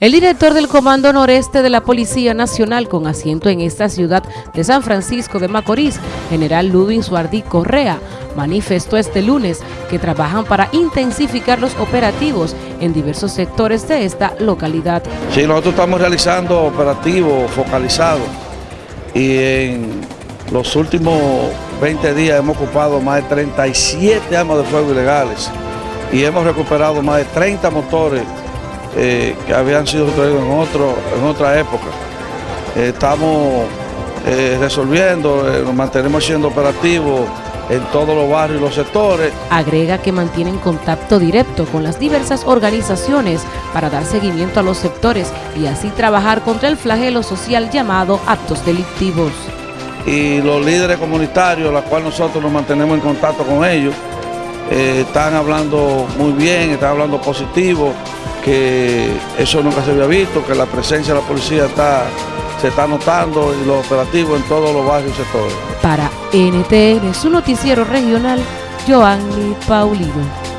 El director del Comando Noreste de la Policía Nacional con asiento en esta ciudad de San Francisco de Macorís, general Ludwig Suardí Correa, manifestó este lunes que trabajan para intensificar los operativos en diversos sectores de esta localidad. Sí, nosotros estamos realizando operativos focalizados y en los últimos 20 días hemos ocupado más de 37 armas de fuego ilegales y hemos recuperado más de 30 motores eh, que habían sido en, otro, en otra época. Eh, estamos eh, resolviendo, nos mantenemos siendo operativos en todos los barrios y los sectores. Agrega que mantienen contacto directo con las diversas organizaciones para dar seguimiento a los sectores y así trabajar contra el flagelo social llamado actos delictivos. Y los líderes comunitarios, la cual nosotros nos mantenemos en contacto con ellos, están hablando muy bien, están hablando positivo, que eso nunca se había visto, que la presencia de la policía está, se está notando y los operativos en todos los barrios y sectores. Para NTN, su noticiero regional, Joanny Paulino.